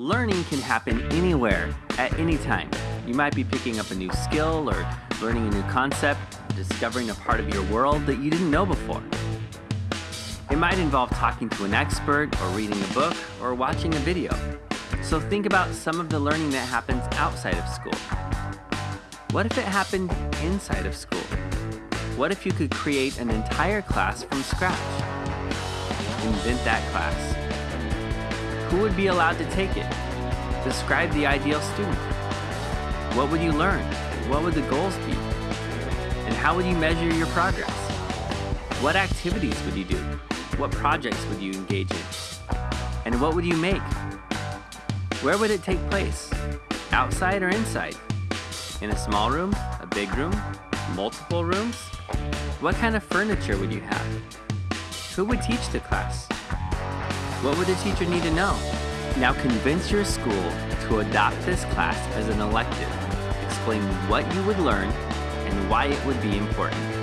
Learning can happen anywhere, at any time. You might be picking up a new skill or learning a new concept, discovering a part of your world that you didn't know before. It might involve talking to an expert, or reading a book, or watching a video. So think about some of the learning that happens outside of school. What if it happened inside of school? What if you could create an entire class from scratch? Invent that class. Who would be allowed to take it? Describe the ideal student. What would you learn? What would the goals be? And how would you measure your progress? What activities would you do? What projects would you engage in? And what would you make? Where would it take place? Outside or inside? In a small room? A big room? Multiple rooms? What kind of furniture would you have? Who would teach the class? What would a teacher need to know? Now convince your school to adopt this class as an elective. Explain what you would learn and why it would be important.